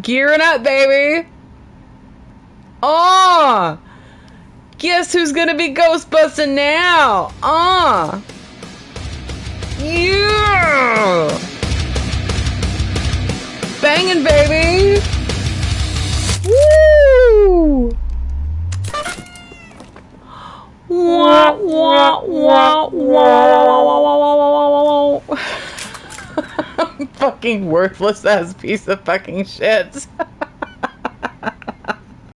Gearing up, baby. Oh! Guess who's gonna be Ghostbusting now? Ah! Yeah! Banging, baby! Woo! Wah, wah, wah, wah, fucking worthless ass piece of fucking shit.